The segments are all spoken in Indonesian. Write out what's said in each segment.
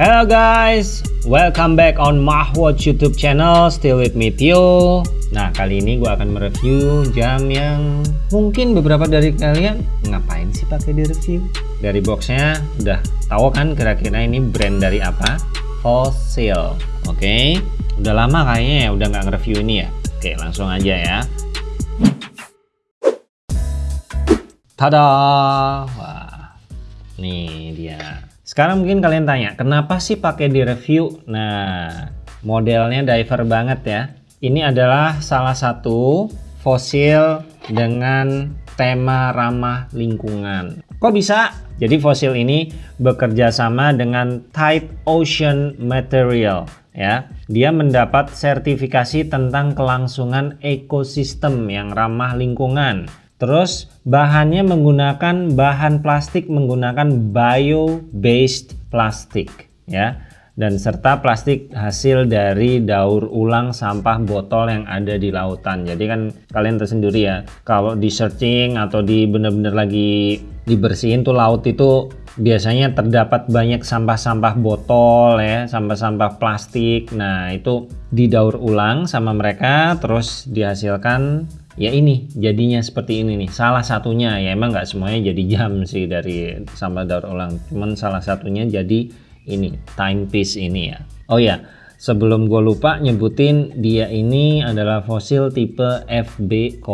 Hello guys, welcome back on Mahwatch YouTube channel. Still with me Tio. Nah kali ini gue akan mereview jam yang mungkin beberapa dari kalian ngapain sih pakai di review? Dari boxnya udah tahu kan kira-kira ini brand dari apa? Fossil. Oke, okay? udah lama kayaknya ya udah nggak nge-review ini ya. Oke langsung aja ya. Tada! Nih dia. Sekarang mungkin kalian tanya, kenapa sih pakai di review? Nah, modelnya diver banget ya. Ini adalah salah satu fosil dengan tema ramah lingkungan. Kok bisa? Jadi fosil ini bekerja sama dengan Tide Ocean Material ya. Dia mendapat sertifikasi tentang kelangsungan ekosistem yang ramah lingkungan. Terus bahannya menggunakan bahan plastik menggunakan bio-based plastik ya dan serta plastik hasil dari daur ulang sampah botol yang ada di lautan. Jadi kan kalian tersendiri ya, kalau di searching atau di bener-bener lagi dibersihin tuh laut itu biasanya terdapat banyak sampah-sampah botol ya, sampah-sampah plastik. Nah, itu didaur ulang sama mereka terus dihasilkan ya ini jadinya seperti ini nih. Salah satunya ya emang nggak semuanya jadi jam sih dari sampah daur ulang. Cuman salah satunya jadi ini timepiece ini ya. Oh ya sebelum gue lupa nyebutin dia ini adalah fosil tipe FB01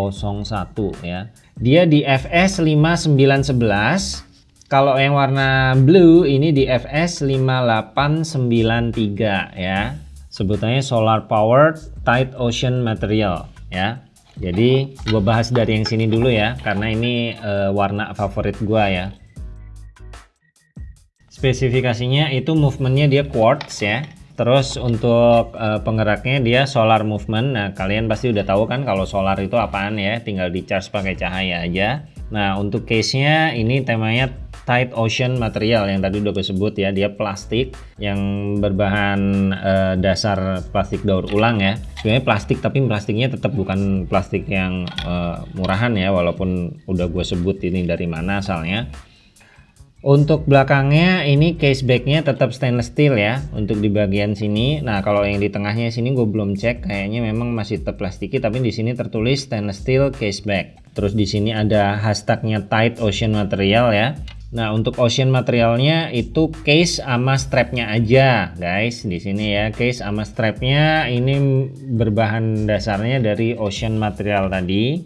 ya. Dia di FS 5911 kalau yang warna blue ini di FS 5893 ya. Sebutannya solar powered tight ocean material ya jadi gue bahas dari yang sini dulu ya, karena ini uh, warna favorit gue ya. Spesifikasinya itu movementnya dia quartz ya. Terus untuk uh, penggeraknya dia solar movement. Nah kalian pasti udah tahu kan kalau solar itu apaan ya, tinggal di charge pakai cahaya aja. Nah untuk case-nya ini temanya tight ocean material yang tadi udah gue sebut ya dia plastik yang berbahan uh, dasar plastik daur ulang ya sebenarnya plastik tapi plastiknya tetap bukan plastik yang uh, murahan ya walaupun udah gue sebut ini dari mana asalnya untuk belakangnya ini case backnya tetap stainless steel ya untuk di bagian sini. Nah kalau yang di tengahnya sini gue belum cek kayaknya memang masih tetap plastiki tapi di sini tertulis stainless steel case back. Terus di sini ada hashtagnya tight ocean material ya. Nah, untuk ocean materialnya itu case sama strapnya aja, guys. Di sini ya, case sama strapnya ini berbahan dasarnya dari ocean material tadi.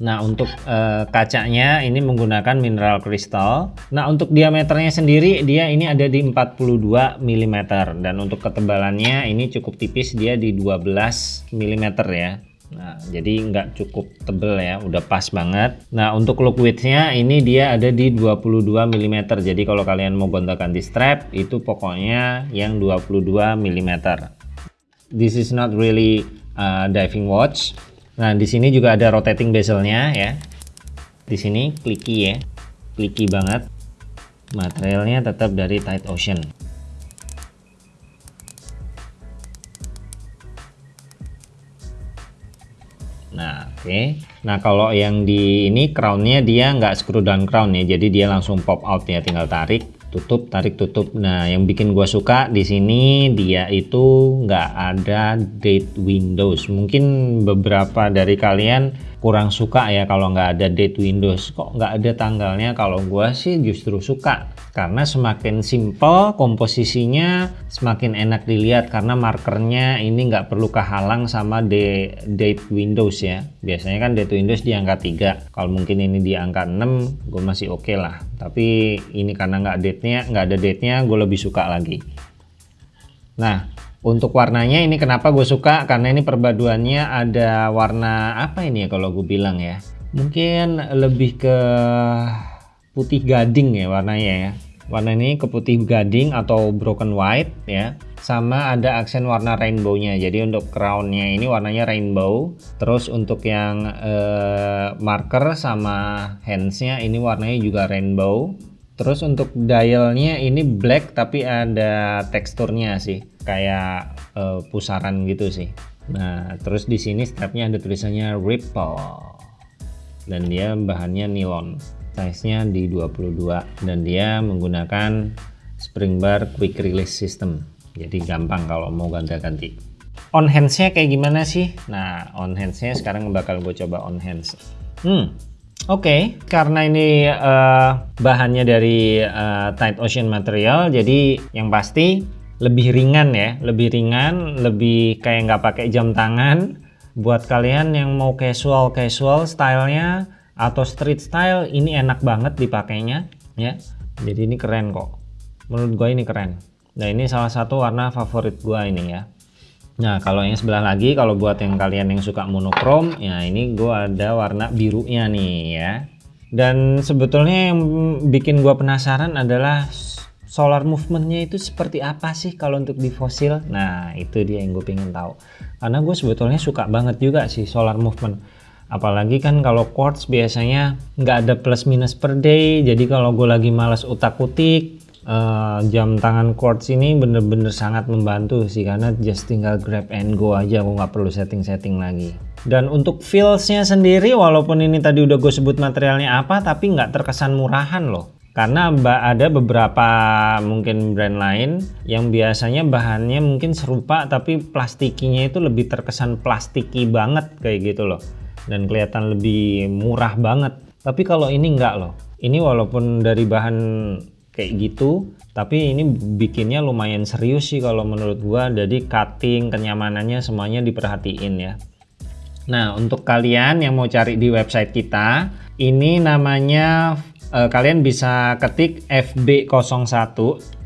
Nah, untuk uh, kacanya ini menggunakan mineral crystal. Nah, untuk diameternya sendiri dia ini ada di 42 mm dan untuk ketebalannya ini cukup tipis dia di 12 mm ya. Nah, jadi nggak cukup tebel ya, udah pas banget. Nah, untuk look widthnya ini dia ada di 22 mm. Jadi kalau kalian mau gonta-ganti strap itu pokoknya yang 22 mm. This is not really a diving watch. Nah, di sini juga ada rotating bezelnya ya. Di sini clicky ya, clicky banget. Materialnya tetap dari Tide Ocean. Oke. Nah, kalau yang di ini crownnya dia nggak screw down crown ya, jadi dia langsung pop out ya, tinggal tarik, tutup, tarik, tutup. Nah, yang bikin gua suka di sini dia itu nggak ada date windows. Mungkin beberapa dari kalian kurang suka ya kalau nggak ada date windows. Kok nggak ada tanggalnya? Kalau gua sih justru suka karena semakin simple komposisinya semakin enak dilihat karena markernya ini nggak perlu kehalang sama date windows ya. Biasanya kan date windows di angka 3 kalau mungkin ini di angka 6 gue masih oke okay lah. Tapi ini karena nggak date nya nggak ada date nya gue lebih suka lagi. Nah untuk warnanya ini kenapa gue suka karena ini perpaduannya ada warna apa ini ya kalau gue bilang ya. Mungkin lebih ke putih gading ya warnanya ya. Warna ini ke putih gading atau broken white ya. Sama ada aksen warna rainbow-nya. Jadi untuk crown-nya ini warnanya rainbow. Terus untuk yang eh, marker sama hands-nya ini warnanya juga rainbow. Terus untuk dialnya ini black tapi ada teksturnya sih, kayak uh, pusaran gitu sih. Nah, terus di sini strapnya ada tulisannya Ripple. Dan dia bahannya nilon. Size-nya di 22 dan dia menggunakan spring bar quick release system. Jadi gampang kalau mau ganti-ganti. On handsnya kayak gimana sih? Nah on handsnya sekarang bakal gue coba on hands hmm oke okay. karena ini uh, bahannya dari uh, tight ocean material jadi yang pasti lebih ringan ya lebih ringan lebih kayak nggak pakai jam tangan. Buat kalian yang mau casual casual stylenya atau street style ini enak banget dipakainya ya. Jadi ini keren kok. Menurut gue ini keren. Nah ini salah satu warna favorit gue ini ya Nah kalau yang sebelah lagi kalau buat yang kalian yang suka monokrom ya ini gue ada warna birunya nih ya. Dan sebetulnya yang bikin gue penasaran adalah solar movementnya itu seperti apa sih kalau untuk di fosil? Nah itu dia yang gue pengen tahu. Karena gue sebetulnya suka banget juga sih solar movement. Apalagi kan kalau quartz biasanya nggak ada plus minus per day jadi kalau gue lagi males utak utik uh, jam tangan quartz ini bener-bener sangat membantu sih karena just tinggal grab and go aja aku nggak perlu setting-setting lagi. Dan untuk feelsnya sendiri walaupun ini tadi udah gue sebut materialnya apa tapi nggak terkesan murahan loh. Karena ada beberapa mungkin brand lain yang biasanya bahannya mungkin serupa tapi plastikinya itu lebih terkesan plastiki banget kayak gitu loh. Dan kelihatan lebih murah banget. Tapi kalau ini enggak loh. Ini walaupun dari bahan kayak gitu. Tapi ini bikinnya lumayan serius sih kalau menurut gua. Jadi cutting kenyamanannya semuanya diperhatiin ya. Nah untuk kalian yang mau cari di website kita ini namanya eh, kalian bisa ketik FB01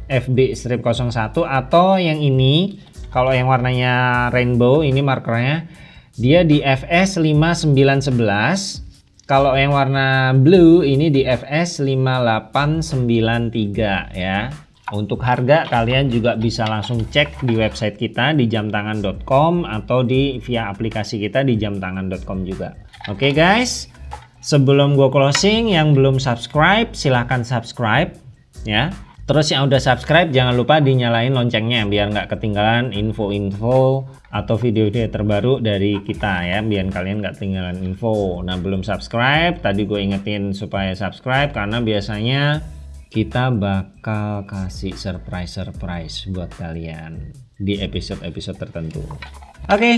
FB strip 01 atau yang ini kalau yang warnanya rainbow ini markernya dia di FS 5911 kalau yang warna blue ini di FS 5893 ya. Untuk harga kalian juga bisa langsung cek di website kita di jamtangan.com atau di via aplikasi kita di jamtangan.com juga. Oke okay guys, sebelum gue closing yang belum subscribe silahkan subscribe ya. Terus yang udah subscribe jangan lupa dinyalain loncengnya biar nggak ketinggalan info-info atau video-video terbaru dari kita ya biar kalian nggak ketinggalan info. Nah belum subscribe tadi gue ingetin supaya subscribe karena biasanya kita bakal kasih surprise-surprise buat kalian di episode-episode tertentu. Oke, okay,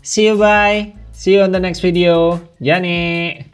see you bye. See you on the next video. Jani.